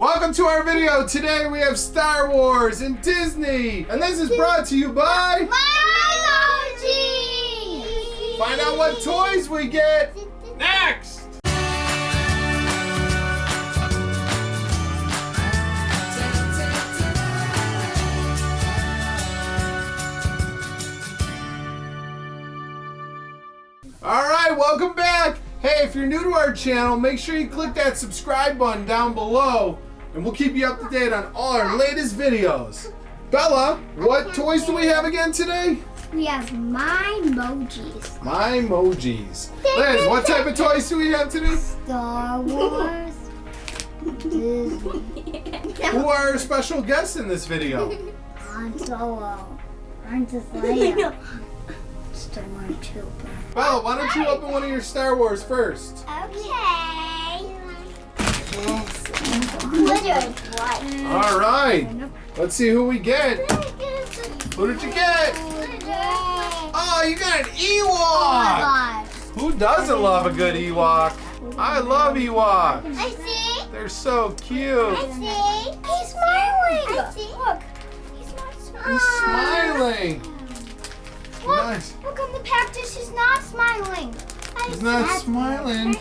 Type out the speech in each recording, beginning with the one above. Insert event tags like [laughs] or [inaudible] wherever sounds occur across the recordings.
Welcome to our video. Today we have Star Wars and Disney. And this is brought to you by... Biology! Find out what toys we get next. All right, welcome back. Hey, if you're new to our channel, make sure you click that subscribe button down below and we'll keep you up to date on all our latest videos. Bella, what toys do we have again today? We have my emojis. My emojis. Liz, what type of toys do we have today? Star Wars. Disney. Who are our special guests in this video? Han Solo. Princess Leia. Stormtrooper. Bella, why don't you open one of your Star Wars first? Okay. What? All right. Let's see who we get. Who did you get? Oh, you got an Ewok. Oh who doesn't love a good Ewok? I love Ewoks. I see. They're so cute. I see. He's smiling. I see. Look. He's smiling. He's smiling. Look. Nice. Look on the package. He's not smiling. He's not smiling.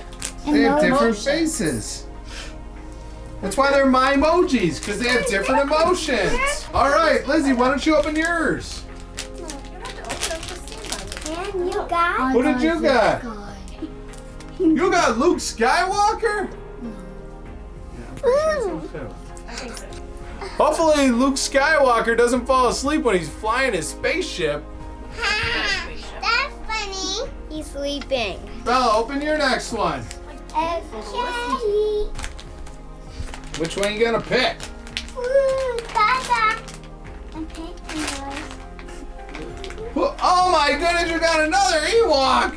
They have different emotion. faces. That's why they're my emojis, because they have different emotions. All right, Lizzie, why don't you open yours? And you got. Who did you got? You got Luke Skywalker? Yeah, I'm pretty sure so too. Hopefully Luke Skywalker doesn't fall asleep when he's flying his spaceship. That's funny. He's sleeping. Bella, open your next one. Okay. Which one you gonna pick? Ooh, Dada. I'm picking yours. Oh my goodness, you got another Ewok!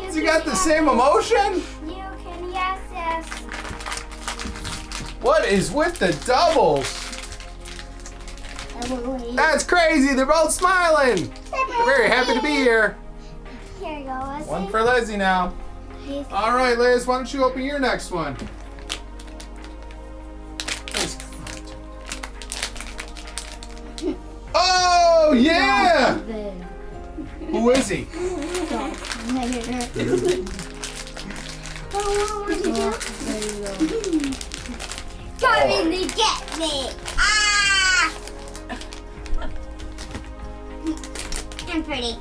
Has he got the same emotion? You can yes, yes. What is with the doubles? That's crazy, they're both smiling. They're very happy to be here. Here you go. One for Lizzie now. All right, Liz, why don't you open your next one? Yeah! Who is he? Coming to get me! Ah! I'm pretty.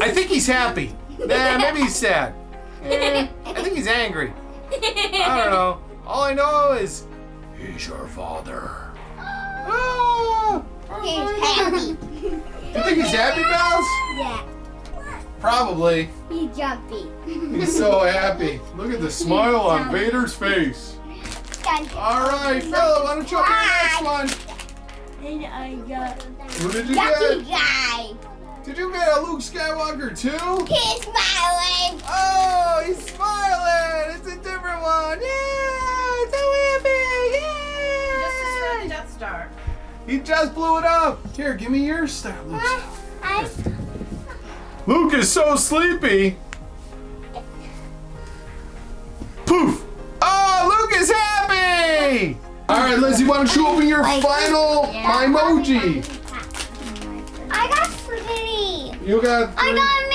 I think he's happy. Nah, maybe he's sad. Eh, I think he's angry. I don't know. All I know is he's your father. Ah, He's happy. you think he's happy, Bells? Yeah. Probably. He's jumpy. He's so happy. Look at the smile on Vader's face. All right, Bella, why don't you open the next one? And I got Who did you Lucky get? guy. Did you get a Luke Skywalker too? He's smiling. Oh, he's smiling. It's a different one. Yeah, He just blew it up. Here, give me your star, Luke. Uh, I, Luke is so sleepy. Poof. Oh, Luke is happy. All right, Lizzie, why don't you open your final my emoji? I got Smitty. You got I three- got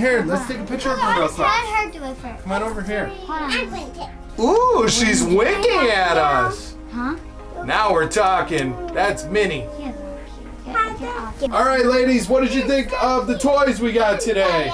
Here, let's take a picture of her real Let's quick. let her do it first. Come on over here. I'm. Ooh, she's winking at us. Huh? Now we're talking. That's Minnie. All right, ladies, what did you think of the toys we got today?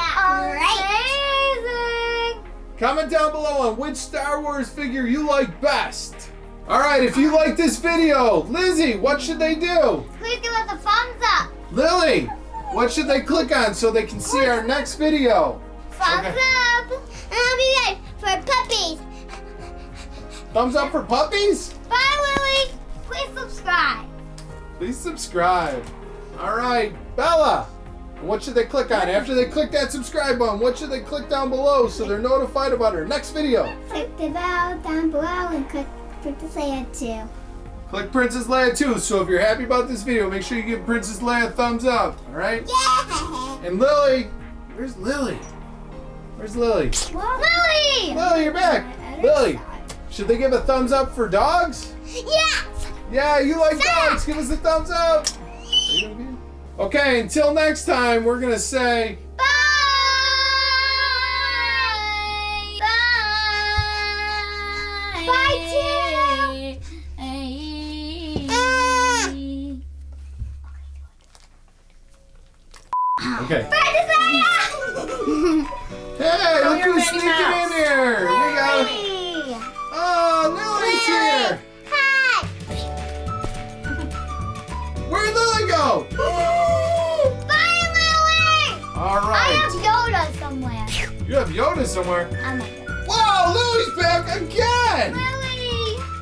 Amazing. Comment down below on which Star Wars figure you like best. All right, if you like this video, Lizzie, what should they do? Please give us a thumbs up. Lily, what should they click on so they can see our next video? Thumbs Okay. up. And I'll be there for puppies. Thumbs up for puppies? Bye, Lily. Please subscribe. Please subscribe. All right, Bella, what should they click on? After they click that subscribe button, what should they click down below so they're notified about our next video? Click the bell down below and click Princess Leia too. Click Princess Leia too. So if you're happy about this video, make sure you give Princess Leia a thumbs up. All right? Yeah! And Lily, where's Lily? Where's Lily? Lily! Lily, you're back. Lily, should they give a thumbs up for dogs? Yes! Yeah, you like Yeah. dogs. Give us a thumbs up. Okay, until next time, we're gonna say Bye! Bye! Bye, okay. [laughs] Hey, look who's sneaking in Mouse. here. We go. Oh, Lily's here. Hi! Where'd Lily go? Bye, Lily! All I have. Yoda somewhere. You have Yoda somewhere. I'm like, Lily! Whoa, Lily's back again.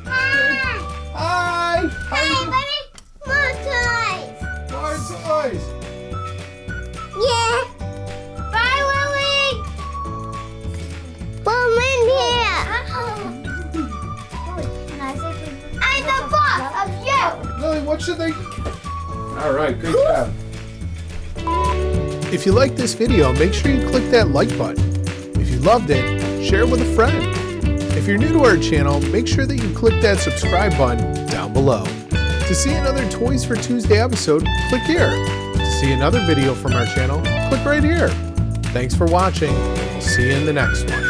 Hi! Hi. How Hey, baby! More toys! More toys. Yeah. Bye, Lily. Come in here. I'm the boss of you. Lily, what should they? All right, great job. If you like this video, make sure you click that like button. If you loved it, share it with a friend. If you're new to our channel, make sure that you click that subscribe button down below. To see another Toys for Tuesday episode, click here. See another video from our channel, click right here. Thanks for watching. We'll see you in the next one.